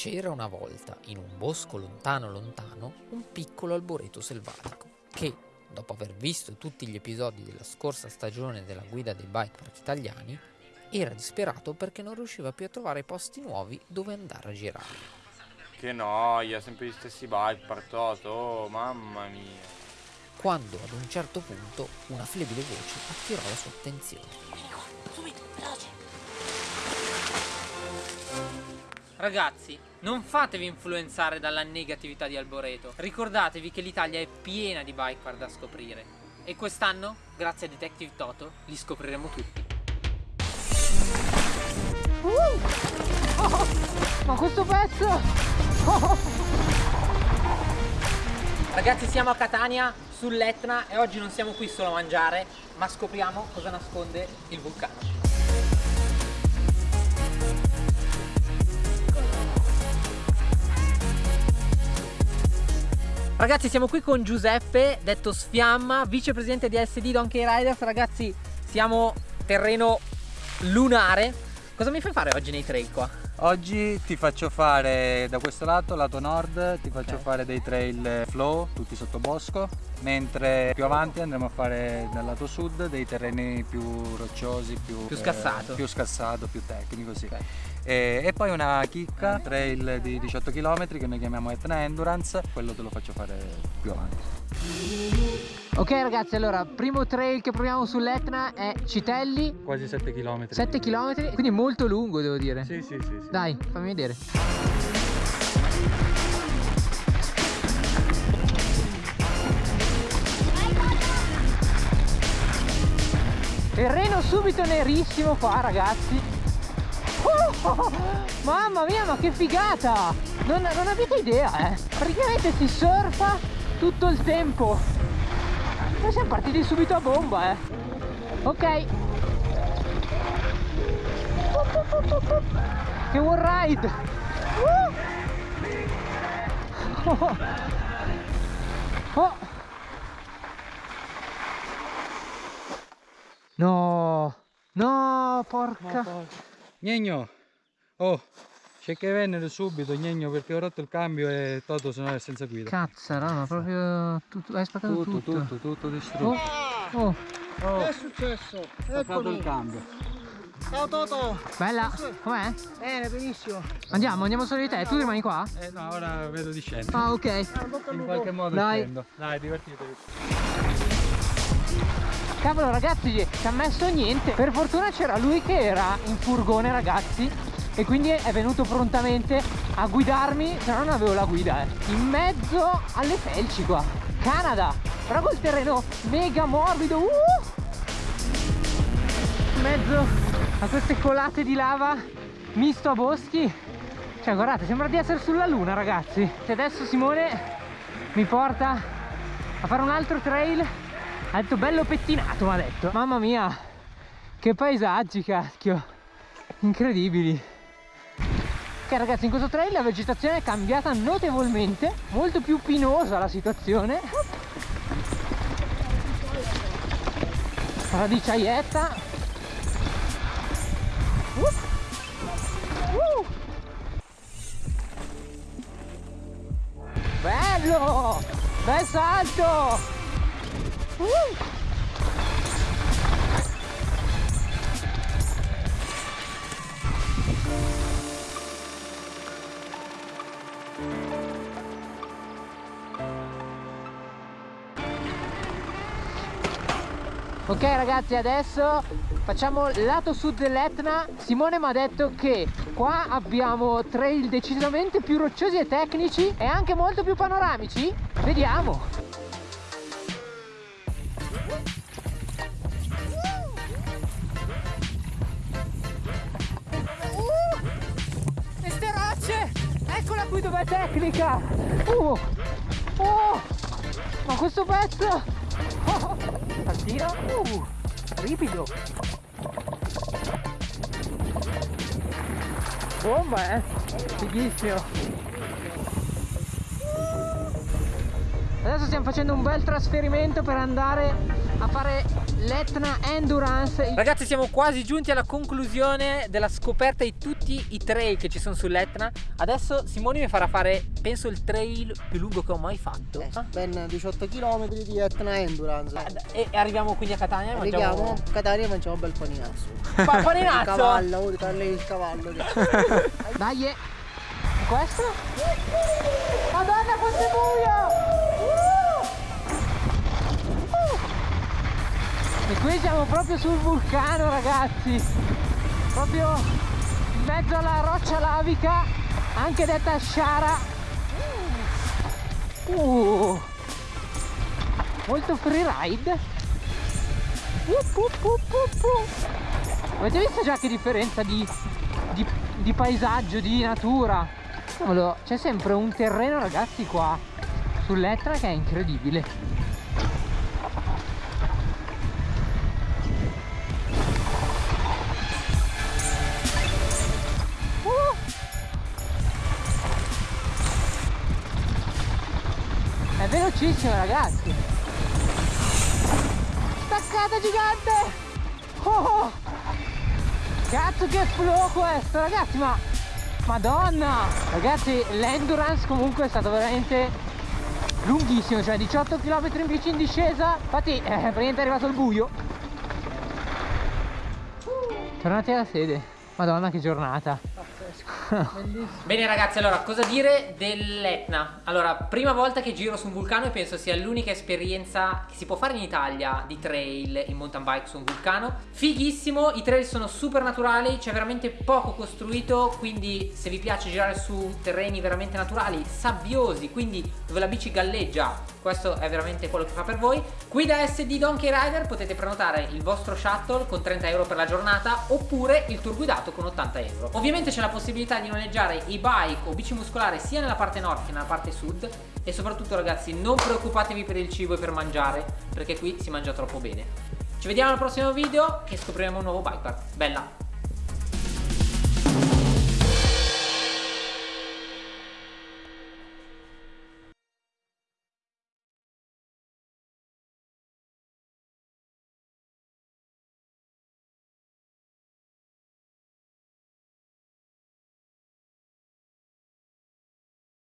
C'era una volta, in un bosco lontano lontano, un piccolo alboreto selvatico che, dopo aver visto tutti gli episodi della scorsa stagione della guida dei bike park italiani, era disperato perché non riusciva più a trovare posti nuovi dove andare a girare. Che noia, sempre gli stessi bike partoto, oh mamma mia. Quando ad un certo punto una flebile voce attirò la sua attenzione. Ragazzi, non fatevi influenzare dalla negatività di Alboreto. Ricordatevi che l'Italia è piena di bike da scoprire. E quest'anno, grazie a Detective Toto, li scopriremo tutti. Oh, ma questo pezzo! Ragazzi, siamo a Catania, sull'Etna, e oggi non siamo qui solo a mangiare, ma scopriamo cosa nasconde il vulcano. Ragazzi siamo qui con Giuseppe, detto Sfiamma, vicepresidente di SD Donkey Riders Ragazzi siamo terreno lunare Cosa mi fai fare oggi nei trail qua? Oggi ti faccio fare da questo lato, lato nord, ti faccio Ok. fare dei trail flow, tutti sotto bosco, mentre più avanti andremo a fare dal lato sud dei terreni più rocciosi, più, Più scassato. più scassato, più tecnico, sì. Ok. E, e poi una chicca, trail di 18 km che noi chiamiamo Etna Endurance, quello te lo faccio fare più avanti. Ok ragazzi, allora, primo trail che proviamo sull'Etna è Citelli, Quasi 7 km. 7 km, quindi molto lungo devo dire. Sì, sì, sì. sì. Dai, fammi vedere. Terreno subito nerissimo qua ragazzi. Oh, mamma mia, ma che figata! Non, non avete idea, eh? Praticamente si surfa tutto il tempo. Noi siamo partiti subito a bomba, eh. Ok. Che one ride! Oh. Oh. No! No, porca! Gnegno! Oh, c'è che venere subito, Gnegno, perché ho rotto il cambio e Toto sono senza guida. Cazzara, ma proprio tutto, hai spaccato Tutto, tutto. tutto, tutto distrutto. Oh, oh, Oh, Che è successo? ho fatto il cambio. Ciao Toto. bella, com'è? Bene, benissimo. Andiamo, andiamo solo di te, tu rimani qua? Eh no, ora vedo di scendere. Ah, ok. Al In qualche modo Dai. scendo. Dai, divertitevi. Cavolo ragazzi, ci ha messo niente. Per fortuna c'era lui che era in furgone ragazzi e quindi è venuto prontamente a guidarmi, se no non avevo la guida, eh. In mezzo alle felci qua. Canada, però col terreno mega morbido. Uh! In mezzo a queste colate di lava misto a boschi. Cioè guardate, sembra di essere sulla luna ragazzi. E adesso Simone mi porta a fare un altro trail ha detto bello pettinato mi ha detto mamma mia che paesaggi cacchio incredibili ok ragazzi in questo trail la vegetazione è cambiata notevolmente molto più pinosa la situazione radicaietta Uh. Uh. bello bel salto Uh! Ok ragazzi adesso facciamo lato sud dell'Etna Simone mi ha detto che qua abbiamo trail decisamente più rocciosi e tecnici e anche molto più panoramici Vediamo Queste rocce! Eccola qui dov'è tecnica! Uh! Oh! Ma questo pezzo! Saltino! Uh! Ripido! Bomba eh! Fighissimo! Adesso stiamo facendo un bel trasferimento per andare a fare l'Etna Endurance. Ragazzi siamo quasi giunti alla conclusione della scoperta di tutti i trail che ci sono sull'Etna Adesso Simone mi farà fare penso il trail più lungo che ho mai fatto Eh, Ah, ben 18 km di Etna Endurance. E e arriviamo quindi a Catania e Arriviamo mangiamo a Catania e mangiamo un bel paninazzo. Pa- Il paninazzo cavallo, oh, parli il cavallo. Dai, eh. questo? Madonna quanto è buio! E qui siamo proprio sul vulcano ragazzi Proprio in mezzo alla roccia lavica Anche detta Sciara uh. Molto up, up, up, up. Avete visto già che differenza di, di, di paesaggio, di natura? C'è sempre un terreno ragazzi qua sull'Etna che è incredibile. Velocissimo ragazzi! Staccata gigante! Oh, oh! Cazzo che flow questo ragazzi ma Madonna Ragazzi l'endurance comunque è stato veramente lunghissimo Cioè 18 km in bici in discesa Infatti eh, praticamente è arrivato il buio Tornati alla sede Madonna che giornata Bene ragazzi, allora cosa dire dell'Etna? Allora, prima volta che giro su un vulcano e penso sia l'unica esperienza che si può fare in Italia di trail in mountain bike su un vulcano. Fighissimo, i trail sono super naturali, c'è veramente poco costruito, quindi se vi piace girare su terreni veramente naturali, sabbiosi, quindi dove la bici galleggia, questo è veramente quello che fa per voi. Qui da SD Donkey Rider potete prenotare il vostro shuttle con 30 euro per la giornata oppure il tour guidato con 80 euro. Ovviamente c'è la possibilità di noleggiare i bike o bici muscolari sia nella parte nord che nella parte sud e soprattutto ragazzi non preoccupatevi per il cibo e per mangiare perché qui si mangia troppo bene. Ci vediamo al prossimo video che scopriremo un nuovo bike park. Bella!